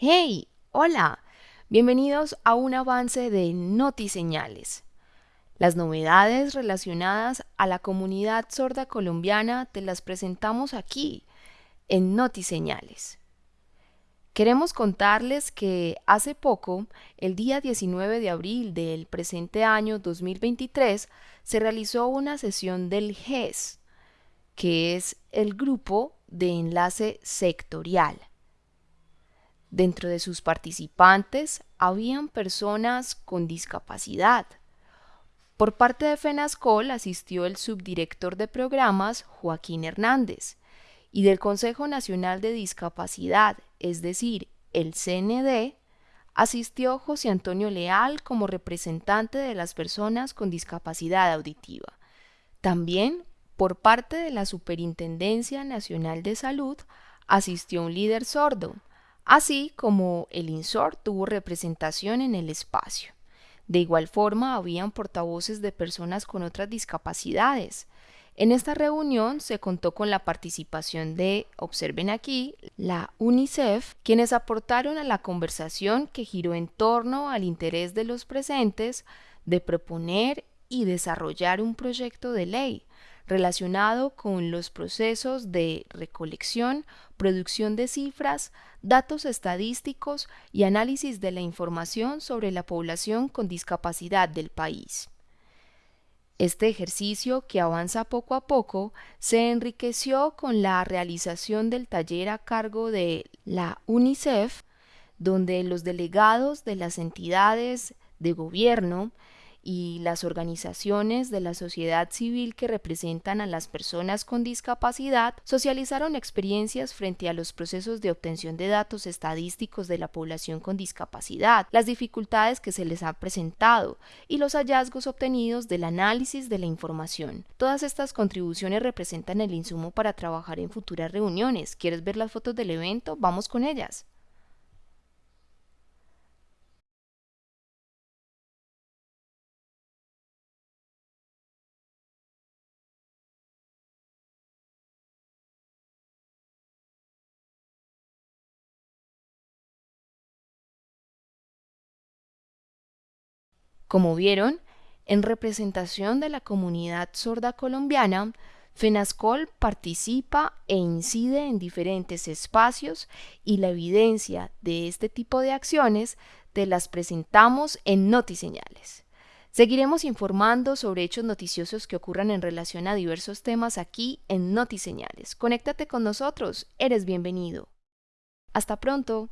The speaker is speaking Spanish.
Hey, hola, bienvenidos a un avance de Notiseñales. Las novedades relacionadas a la comunidad sorda colombiana te las presentamos aquí, en Notiseñales. Queremos contarles que hace poco, el día 19 de abril del presente año 2023, se realizó una sesión del GES, que es el Grupo de Enlace Sectorial. Dentro de sus participantes habían personas con discapacidad. Por parte de FENASCOL asistió el subdirector de programas Joaquín Hernández y del Consejo Nacional de Discapacidad, es decir, el CND, asistió José Antonio Leal como representante de las personas con discapacidad auditiva. También, por parte de la Superintendencia Nacional de Salud, asistió un líder sordo, así como el INSOR tuvo representación en el espacio. De igual forma, habían portavoces de personas con otras discapacidades, en esta reunión se contó con la participación de, observen aquí, la UNICEF, quienes aportaron a la conversación que giró en torno al interés de los presentes de proponer y desarrollar un proyecto de ley relacionado con los procesos de recolección, producción de cifras, datos estadísticos y análisis de la información sobre la población con discapacidad del país. Este ejercicio, que avanza poco a poco, se enriqueció con la realización del taller a cargo de la UNICEF, donde los delegados de las entidades de gobierno y las organizaciones de la sociedad civil que representan a las personas con discapacidad socializaron experiencias frente a los procesos de obtención de datos estadísticos de la población con discapacidad, las dificultades que se les ha presentado y los hallazgos obtenidos del análisis de la información. Todas estas contribuciones representan el insumo para trabajar en futuras reuniones. ¿Quieres ver las fotos del evento? Vamos con ellas. Como vieron, en representación de la comunidad sorda colombiana, FENASCOL participa e incide en diferentes espacios y la evidencia de este tipo de acciones te las presentamos en Notiseñales. Seguiremos informando sobre hechos noticiosos que ocurran en relación a diversos temas aquí en Notiseñales. Conéctate con nosotros, eres bienvenido. Hasta pronto.